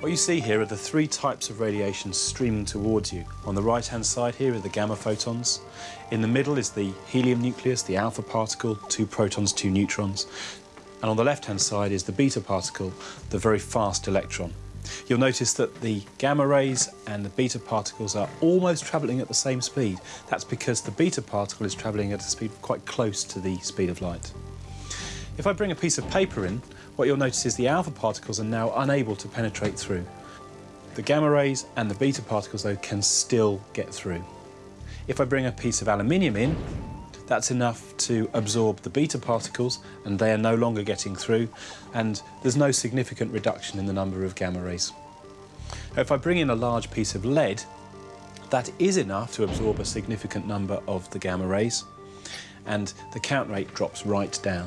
What you see here are the three types of radiation streaming towards you. On the right-hand side here are the gamma photons. In the middle is the helium nucleus, the alpha particle, two protons, two neutrons. And on the left-hand side is the beta particle, the very fast electron. You'll notice that the gamma rays and the beta particles are almost travelling at the same speed. That's because the beta particle is travelling at a speed quite close to the speed of light. If I bring a piece of paper in, what you'll notice is the alpha particles are now unable to penetrate through. The gamma rays and the beta particles, though, can still get through. If I bring a piece of aluminium in, that's enough to absorb the beta particles and they are no longer getting through and there's no significant reduction in the number of gamma rays. If I bring in a large piece of lead, that is enough to absorb a significant number of the gamma rays and the count rate drops right down.